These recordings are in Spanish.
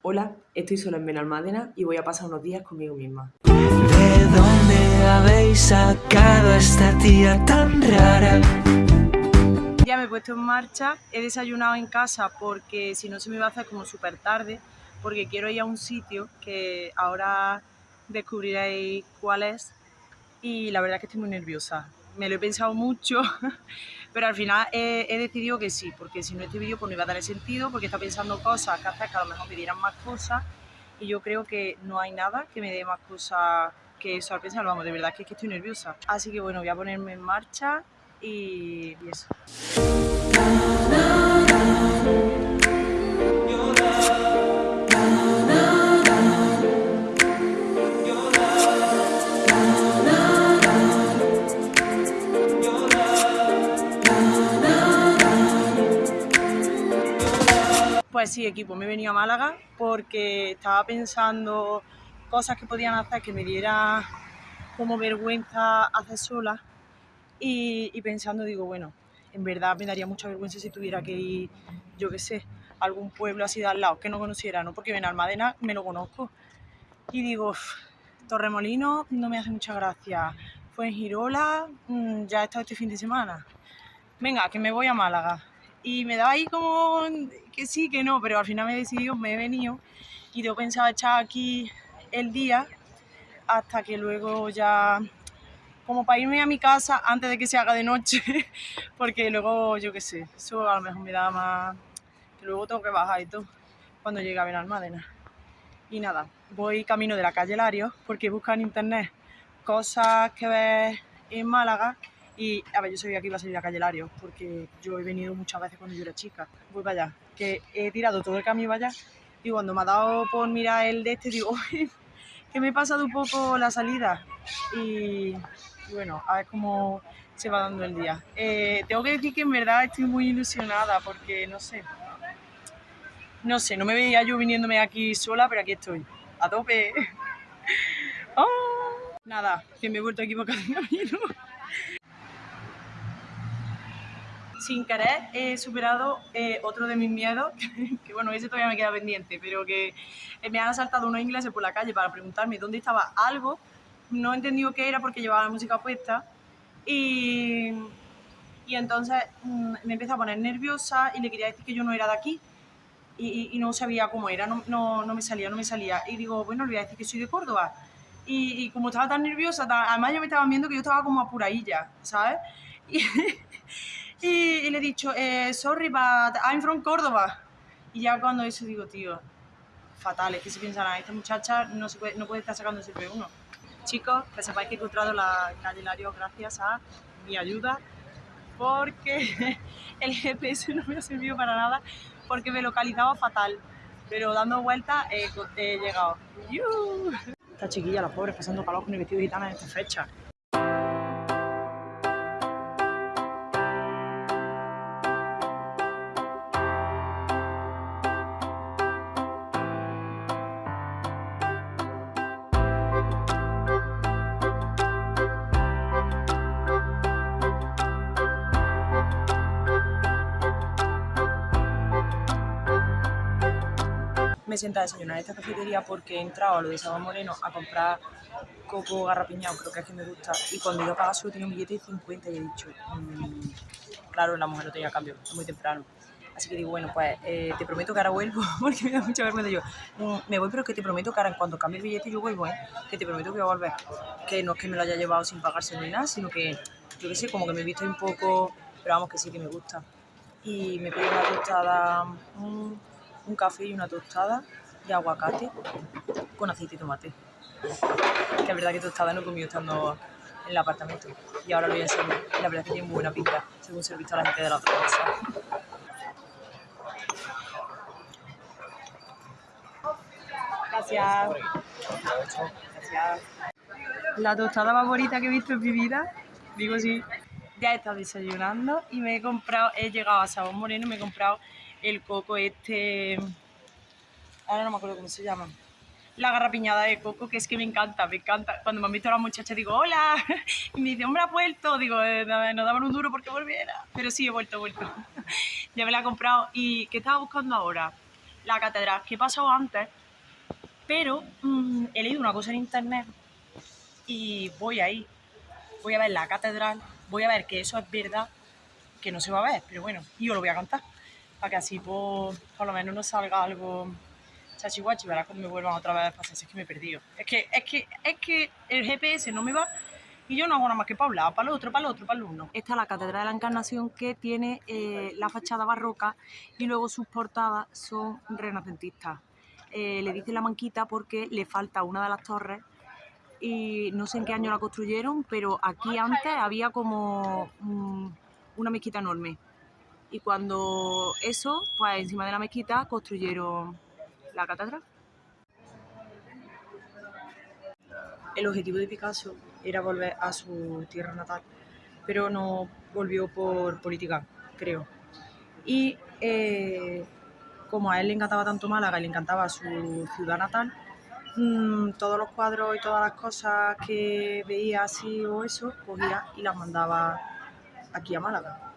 Hola, estoy sola en Benalmádena y voy a pasar unos días conmigo misma. ¿De dónde habéis sacado a esta tía tan rara? Ya me he puesto en marcha, he desayunado en casa porque si no se me iba a hacer como súper tarde, porque quiero ir a un sitio que ahora descubriréis cuál es y la verdad es que estoy muy nerviosa. Me lo he pensado mucho, pero al final he, decidido que sí, porque si no este vídeo pues no iba a tener sentido, porque está pensando cosas que hacer que a lo mejor me dieran más cosas y yo creo que no hay nada que me dé más cosas que eso al pensar, vamos, de verdad que es que estoy nerviosa. Así que bueno, voy a ponerme en marcha y eso. Pues sí, equipo, me he venido a Málaga porque estaba pensando cosas que podían hacer que me diera como vergüenza hacer sola y, pensando, digo, bueno, en verdad me daría mucha vergüenza si tuviera que ir, yo qué sé, a algún pueblo así de al lado que no conociera, ¿no? Porque Benalmádena me lo conozco. Y digo, "Uf, Torremolinos no me hace mucha gracia. Fuengirola, mm, ya he estado este fin de semana. Venga, que me voy a Málaga. Y me daba ahí como que sí, que no, pero al final me he decidido, me he venido y tengo pensado echar aquí el día hasta que luego ya, como para irme a mi casa antes de que se haga de noche, porque luego, yo qué sé, eso a lo mejor me da más, luego tengo que bajar y todo, cuando llegue a Benalmádena. Y nada, voy camino de la calle Lario, porque busco en internet cosas que ver en Málaga y, a ver, yo sabía que iba a salir a calle porque yo he venido muchas veces cuando yo era chica. Voy para allá, que he tirado todo el camino para allá y cuando me ha dado por mirar el de este, digo, "Uy, que me he pasado un poco la salida. Y, y bueno, a ver cómo se va dando el día. Eh, tengo que decir que en verdad estoy muy ilusionada porque no sé. No sé, no me veía yo viniéndome aquí sola, pero aquí estoy. A tope. Oh. Nada, que me he vuelto a equivocar de camino. Sin querer he superado eh, otro de mis miedos, que bueno, ese todavía me queda pendiente, pero que eh, me han asaltado unos ingleses por la calle para preguntarme dónde estaba algo. No he entendido qué era porque llevaba la música puesta. Y, y entonces mm, me empecé a poner nerviosa y le quería decir que yo no era de aquí. Y, y- y no sabía cómo era, no, no, no me salía, no me salía. Y digo, bueno, le voy a decir que soy de Córdoba. Y, como estaba tan nerviosa, tan- además ya me estaban viendo que yo estaba como apuradilla, ¿sabes? Y le he dicho, eh, sorry, but I'm from Córdoba. Y ya cuando eso digo, tío, fatal, es que se piensan, "Ah, esta muchacha no, se puede, no puede estar sacando el CP1. Chicos, que sepáis que he encontrado la calle Lario gracias a mi ayuda, porque el GPS no me ha servido para nada, porque me localizaba fatal. Pero dando vueltas he, he llegado. ¡Yu! Esta chiquilla, la pobre, pasando calor con el vestido gitana en esta fecha. Me senté a desayunar en esta cafetería porque he entrado a lo de Sabor Moreno a comprar coco garrapiñado, creo que es que me gusta, y cuando iba a solo tenía un billete de 50 y he dicho, mm, claro, la mujer no tenía cambio, es muy temprano. Así que digo, bueno, pues eh, te prometo que ahora vuelvo, porque me da mucha vergüenza yo. "Mm, me voy, pero que te prometo que ahora en cuanto cambie el billete yo vuelvo, ¿eh? Que te prometo que voy a volver. Que no es que me lo haya llevado sin pagarse ni nada, sino que, yo qué sé, como que me he visto un poco, pero vamos, que sí que me gusta. Y me pido una tostada, un, un café y una tostada de aguacate con aceite y tomate. Que es verdad que tostada no he comido estando en el apartamento. Y ahora lo voy a. Y la verdad es que tiene muy buena pinta, según se he visto a la gente de la otra casa. Gracias. Gracias. La tostada favorita que he visto en mi vida, digo sí. Ya he estado desayunando y me he comprado, he llegado a Sabor Moreno y me he comprado el coco este, ahora no me acuerdo cómo se llama, la garrapiñada de coco, que es que me encanta, me encanta. Cuando me han visto las muchachas digo, hola, y me dice, hombre, has vuelto. Digo, eh, no, daban un duro porque volviera. Pero sí, he vuelto, he vuelto. ya me la he comprado. ¿Y qué estaba buscando ahora? la catedral que he pasado antes, pero mm, he leído una cosa en internet y voy ahí, voy a ver la catedral, voy a ver que eso es verdad, que no se va a ver, pero bueno, yo lo voy a contar, para que así pues, por lo menos no salga algo chachihuachi, verás cuando me vuelvan otra vez a pasar, si es que me he perdido. Es que, es que, es que el GPS no me va y yo no hago nada más que para un lado, para el otro, para el otro, para el uno. Esta es la Catedral de la Encarnación que tiene eh, la fachada barroca y luego sus portadas son renacentistas. Eh, le dicen la manquita porque le falta una de las torres y no sé en qué año la construyeron, pero aquí antes había como mm, una mezquita enorme. Y cuando eso, pues encima de la mezquita construyeron la catedral. El objetivo de Picasso era volver a su tierra natal, pero no volvió por política, creo. Y eh, como a él le encantaba tanto Málaga y le encantaba su ciudad natal, mm, todos los cuadros y todas las cosas que veía así o eso, cogía y las mandaba aquí a Málaga.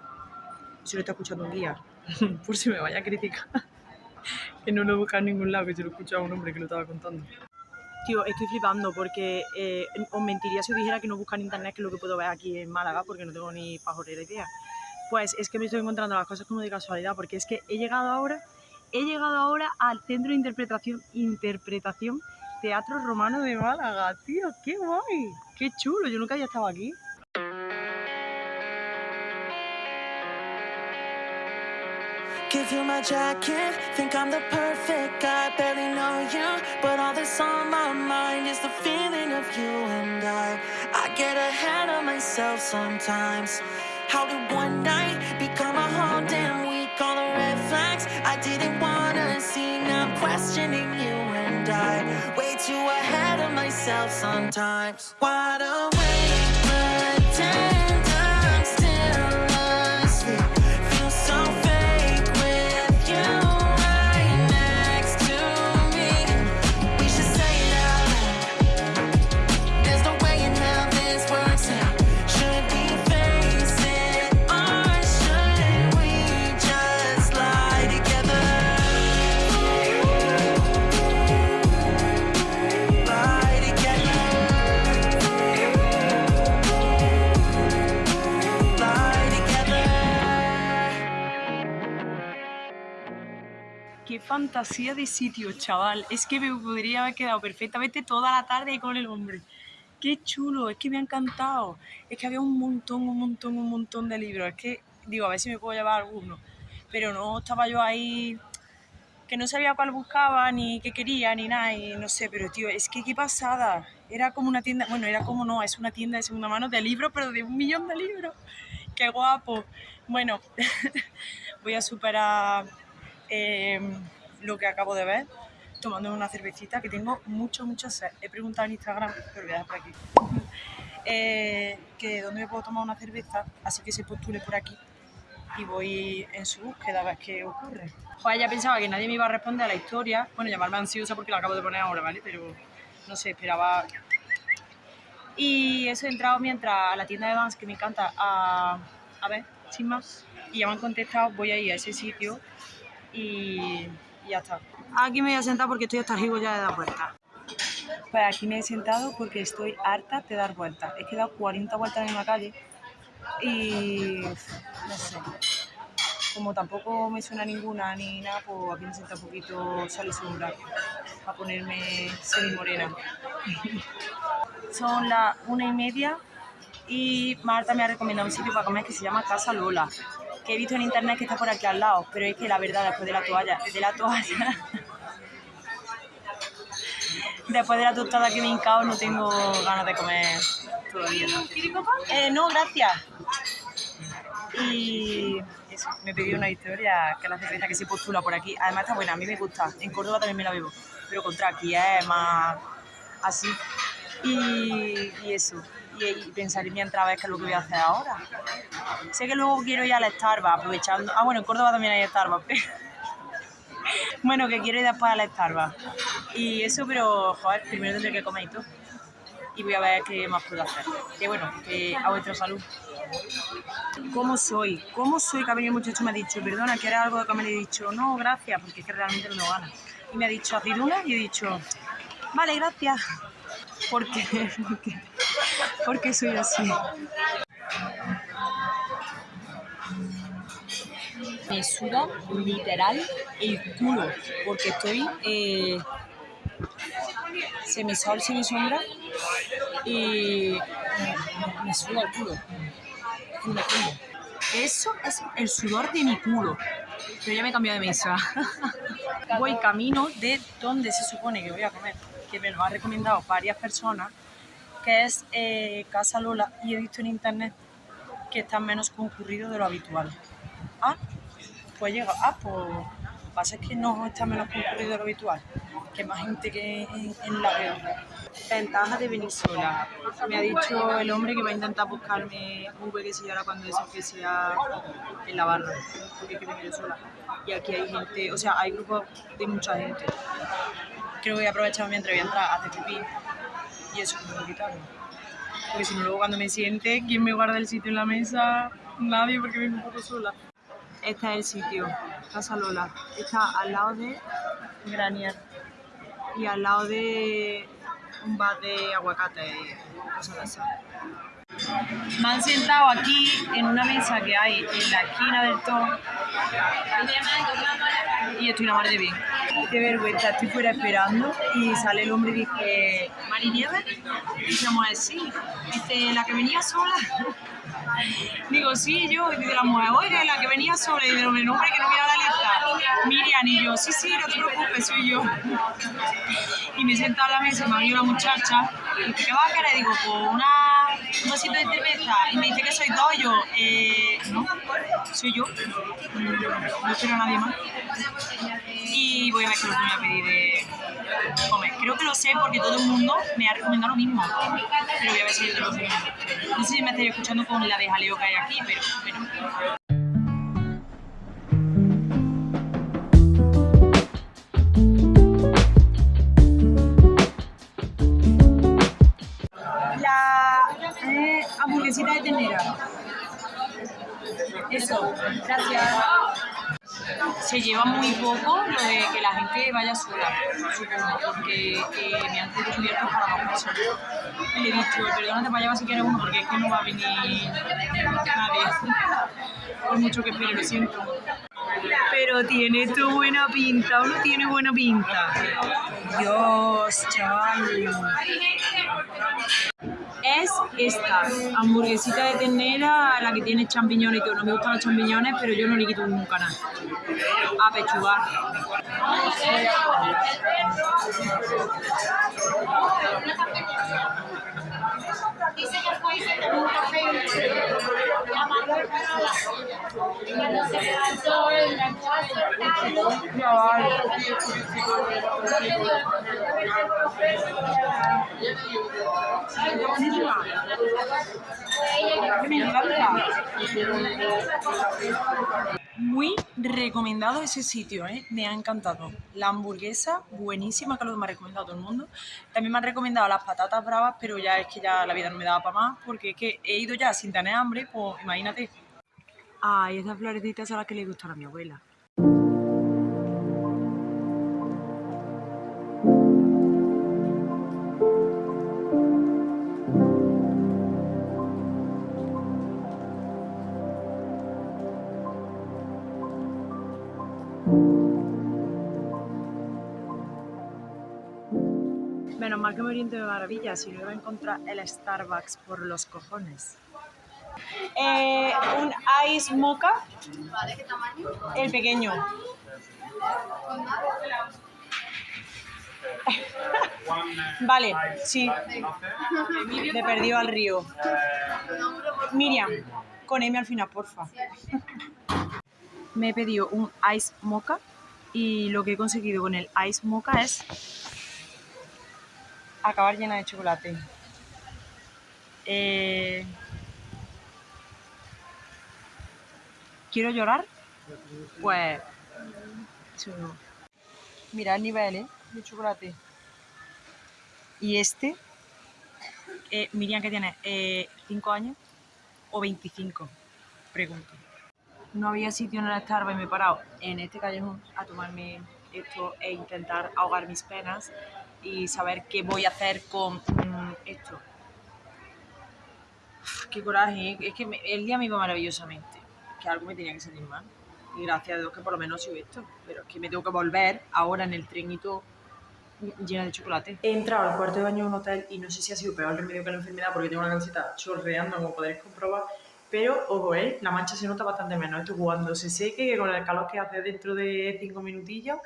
Se lo está escuchando un guía, por si me vaya a criticar. que no lo busca en ningún lado, que se lo escucha a un hombre que lo estaba contando. Tío, estoy flipando porque eh, os mentiría si os dijera que no busca en internet que es lo que puedo ver aquí en Málaga porque no tengo ni pajorera idea. Pues es que me estoy encontrando las cosas como de casualidad porque es que he llegado ahora, he llegado ahora al Centro de Interpretación, Interpretación Teatro Romano de Málaga, tío, qué guay, qué chulo, yo nunca había estado aquí. Give you my jacket, think I'm the perfect guy. Barely know you, but all that's on my mind is the feeling of you and I. I get ahead of myself sometimes. How did one night become a whole damn week? All the red flags I didn't wanna see. Now I'm questioning you and I. Way too ahead of myself sometimes. Wide awake, fantasía de sitio, chaval. Es que me podría haber quedado perfectamente toda la tarde con el hombre. Qué chulo, es que me ha encantado. Es que había un montón, un montón, un montón de libros. Es que, digo, a ver si me puedo llevar alguno. Pero no estaba yo ahí que no sabía cuál buscaba, ni qué quería, ni nada, y no sé, pero tío, es que qué pasada. Era como una tienda, bueno, era como no, es una tienda de segunda mano de libros, pero de un millón de libros. Qué guapo. Bueno, voy a superar eh, lo que acabo de ver, tomando una cervecita, que tengo mucho, mucho sed. He preguntado en Instagram, pero voy a dejar por aquí, eh, que dónde me puedo tomar una cerveza, así que se postule por aquí y voy en su búsqueda a ver qué ocurre. Pues ya pensaba que nadie me iba a responder a la historia, bueno, llamarme ansiosa porque la acabo de poner ahora, ¿vale? Pero no sé, esperaba... Y eso he entrado mientras a la tienda de Vans, que me encanta, a, a ver, sin más. Y ya me han contestado, voy a ir a ese sitio y, y ya está. Aquí me voy a sentar porque estoy hasta arriba ya de dar vueltas. Pues aquí me he sentado porque estoy harta de dar vueltas. He quedado 40 vueltas en la calle y no sé. Como tampoco me suena ninguna ni nada, pues aquí me sienta un poquito sal y a ponerme semi morena. Son las una y media y Marta me ha recomendado un sitio para comer que se llama Casa Lola, que he visto en internet que está por aquí al lado, pero es que la verdad después de la toalla, de la toalla, después de la tostada que me he hincado no tengo ganas de comer todavía. Eh, no, gracias. Y eso, me pedí una historia que la cerveza que se postula por aquí. Además está buena, a mí me gusta. En Córdoba también me la bebo, pero contra aquí es más así. Y eso. Y, y pensar en mi entrada qué es lo que voy a hacer ahora. Sé que luego quiero ir al Starbucks aprovechando. Ah, bueno, en Córdoba también hay Starbucks. bueno, que quiero ir después al Starbucks. Y eso, pero joder, primero tendré que comer y todo. Y voy a ver qué más puedo hacer. Que bueno, que a vuestra salud. ¿Cómo soy? ¿Cómo soy que ha venido el muchacho me ha dicho, perdona, ¿quieres algo de comer? Y he dicho, no, gracias, porque es que realmente no tengo ganas. Y me ha dicho, aceitunas, y he dicho, vale, gracias. Porque, porque, porque soy así. Me suda literal el culo, porque estoy eh, semisol, semisombra y me, suda el culo. Eso es el sudor de mi culo. Pero ya me he cambiado de mesa. voy camino de donde se supone que voy a comer, que me lo han recomendado varias personas, que es eh, Casa Lola, y he visto en internet que está menos concurrido de lo habitual. Ah, pues llega, ah, pues lo que pasa es que no está menos concurrido de lo habitual, que más gente que en, en la guerra. Ventaja de venir sola. Me ha dicho el hombre que va a intentar buscarme un huequecillo ahora cuando eso que sea en la barra, porque que vengo yo sola. Y aquí hay gente, o sea, hay grupos de mucha gente. Creo que voy a aprovechar mientras voy a entrar a hacer pipí y eso me lo quitarlo. Porque si no, luego cuando me siente, ¿quién me guarda el sitio en la mesa? Nadie, porque vengo un poco sola. Este es el sitio, Casa Lola. Está al lado de Granier y al lado de un bar de aguacate y cosas esas. Me han sentado aquí en una mesa que hay en la esquina del todo y estoy madre de bien. Qué vergüenza, estoy fuera esperando y sale el hombre y dice, ¿Mari Nieves? Y se llama sí. Dice, ¿la que venía sola? Digo, sí, yo. Y dice la mujer, oye, la que venía sola. Y dice, hombre, no, hombre, que no mira la lista. Miriam y yo, sí, sí, no te preocupes, soy yo. Y me sentado a la mesa, me venido la muchacha. Y dice, ¿qué vas a querer? Digo, pues una, un vasito de cerveza. Y me dice que soy dos. Yo, eh, no, soy yo. Mm, No espero a nadie más. Y voy a ver qué es lo que me voy a pedir de comer. Creo que lo sé porque todo el mundo me ha recomendado lo mismo. Pero voy a ver si yo te lo sé. No sé si me estáis escuchando con la de jaleo que hay aquí, pero bueno. La eh, hamburguesita de ternera. Eso, gracias. Se lleva muy poco de que la gente vaya sola, supongo, porque me han cubiertos para dos personas. Y le he dicho, perdónate para allá si quieres uno, porque es que no va a venir nadie. Por mucho que espere, lo siento. Pero tiene tu buena pinta, o no tiene buena pinta. Dios, chaval. Es esta hamburguesita de ternera, la que tiene champiñones, que no me gustan los champiñones, pero yo no le quito nunca nada. A pechugar. Dice que fue un café Muy recomendado ese sitio, ¿eh? me ha encantado. La hamburguesa, buenísima, que lo me ha recomendado todo el mundo. También me han recomendado las patatas bravas, pero ya es que ya la vida no me daba para más, porque es que he ido ya sin tener hambre, pues imagínate. Ay, esas florecitas son las que le gustan a mi abuela. Menos mal que me oriento de maravilla, si no iba a encontrar el Starbucks por los cojones. Eh, un ice mocha. El pequeño. vale, sí. Me perdió al río. Miriam, con M al final, porfa. Me he pedido un ice mocha y lo que he conseguido con el ice mocha es acabar llena de chocolate. Eh, ¿Quiero llorar? Pues... Mira el nivel ¿eh? de chocolate. Y este, eh, Miriam, que tiene? ¿5 años o 25? pregunto. No había sitio en el Starbucks y me he parado en este callejón a tomarme esto e intentar ahogar mis penas y saber qué voy a hacer con mm, esto. Qué coraje, ¿eh? es que el día me iba maravillosamente, que algo me tenía que salir mal. Y gracias a Dios que por lo menos sido esto, pero es que me tengo que volver ahora en el tren y todo llena de chocolate. He entrado al cuarto de baño de un hotel y no sé si ha sido peor el remedio que la enfermedad porque tengo una camiseta chorreando, como podéis comprobar. Pero, ojo, ¿eh? la mancha se nota bastante menos. Esto cuando se seque, que con el calor que hace dentro de 5 minutillos,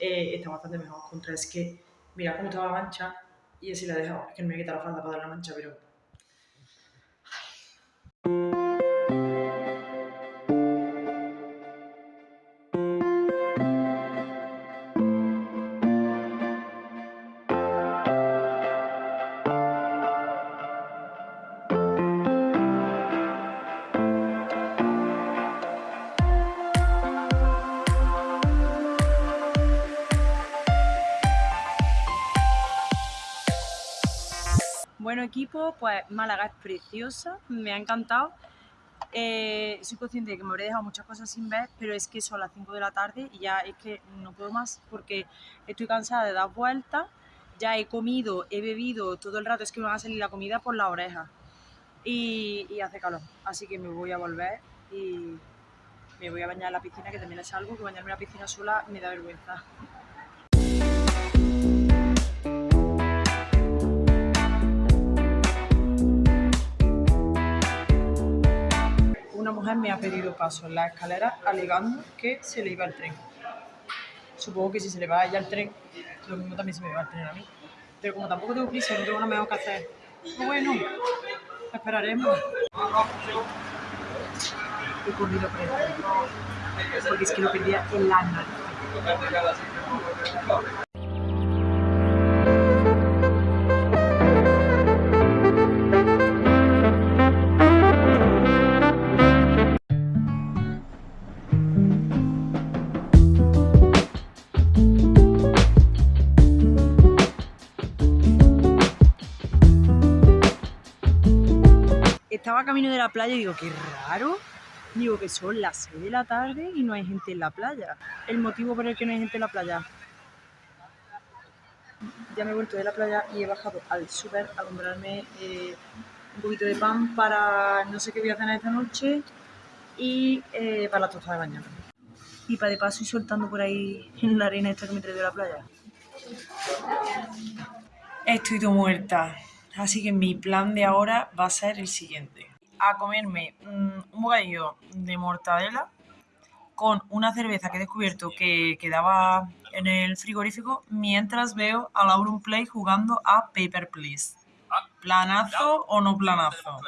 eh, está bastante mejor. Contra es que, mira cómo estaba la mancha y así la he dejado. Es que no me a quitar la falda para dar la mancha, pero... equipo, pues Málaga es preciosa, me ha encantado. Eh, soy consciente de que me habré dejado muchas cosas sin ver, pero es que son las 5 de la tarde y ya es que no puedo más porque estoy cansada de dar vueltas. Ya he comido, he bebido todo el rato, es que me va a salir la comida por las orejas y, y hace calor. Así que me voy a volver y me voy a bañar en la piscina, que también es algo, que bañarme en la piscina sola me da vergüenza. Una mujer me ha pedido paso en la escalera alegando que se le iba el tren. Supongo que si se le va a ella el tren, lo mismo también se me va el tren a mí. Pero como tampoco tengo prisa, no tengo nada mejor que hacer. Pues bueno, esperaremos. He corrido por el porque es que lo perdía en la camino de la playa y digo, qué raro. Digo que son las 6 de la tarde y no hay gente en la playa. El motivo por el que no hay gente en la playa. Ya me he vuelto de la playa y he bajado al súper a comprarme eh, un poquito de pan para no sé qué voy a cenar esta noche y eh, para la tostada de mañana. Y para de paso ir soltando por ahí en la arena esta que me trae de la playa. Estoy todo muerta. Así que mi plan de ahora va a ser el siguiente. A comerme mm, un bocadillo de mortadela con una cerveza que he descubierto que quedaba en el frigorífico mientras veo a Lauren Play jugando a Paper Please. ¿Planazo o no planazo?